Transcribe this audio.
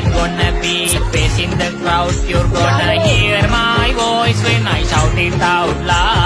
champion gonna be facing the crowd. You're gonna hear my voice when I shout it out loud.